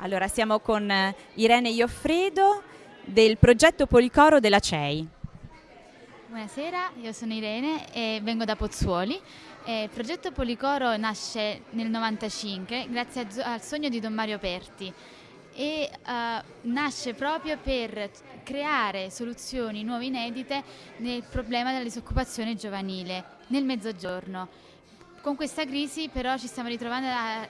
Allora, siamo con eh, Irene Ioffredo del progetto Policoro della CEI. Buonasera, io sono Irene e vengo da Pozzuoli. Eh, il progetto Policoro nasce nel 1995 grazie al sogno di Don Mario Perti e uh, nasce proprio per creare soluzioni nuove inedite nel problema della disoccupazione giovanile nel mezzogiorno. Con questa crisi però ci stiamo ritrovando a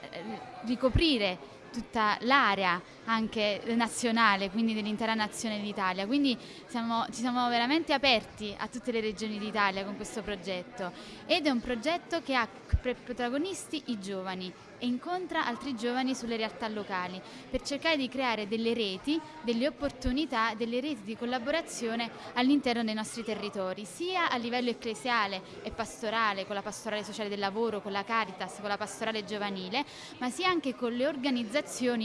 ricoprire tutta l'area anche nazionale, quindi dell'intera nazione d'Italia. Quindi siamo, ci siamo veramente aperti a tutte le regioni d'Italia con questo progetto ed è un progetto che ha protagonisti i giovani e incontra altri giovani sulle realtà locali per cercare di creare delle reti, delle opportunità, delle reti di collaborazione all'interno dei nostri territori, sia a livello ecclesiale e pastorale, con la pastorale sociale del lavoro, con la Caritas, con la pastorale giovanile, ma sia anche con le organizzazioni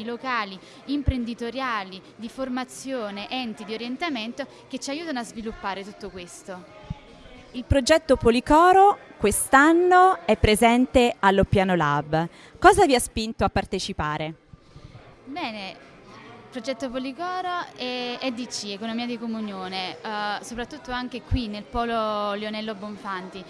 locali, imprenditoriali, di formazione, enti di orientamento che ci aiutano a sviluppare tutto questo. Il progetto Policoro quest'anno è presente all'Oppiano Lab. Cosa vi ha spinto a partecipare? Bene, il progetto Policoro è EDC, Economia di Comunione, eh, soprattutto anche qui nel polo Lionello Bonfanti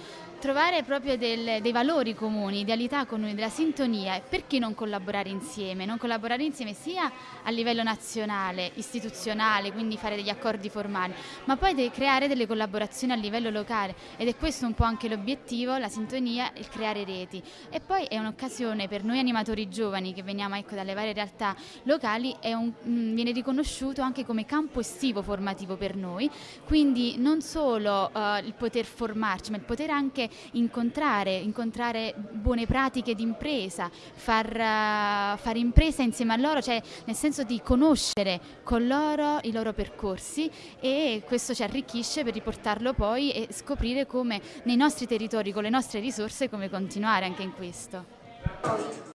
trovare proprio del, dei valori comuni, idealità comuni, della sintonia e perché non collaborare insieme? Non collaborare insieme sia a livello nazionale, istituzionale, quindi fare degli accordi formali, ma poi creare delle collaborazioni a livello locale ed è questo un po' anche l'obiettivo, la sintonia, il creare reti. E poi è un'occasione per noi animatori giovani che veniamo ecco, dalle varie realtà locali, un, mh, mm, viene riconosciuto anche come campo estivo formativo per noi, quindi non solo uh, il poter formarci, ma il poter anche incontrare, incontrare buone pratiche di impresa, far, uh, fare impresa insieme a loro, cioè nel senso di conoscere con loro i loro percorsi e questo ci arricchisce per riportarlo poi e scoprire come nei nostri territori, con le nostre risorse, come continuare anche in questo.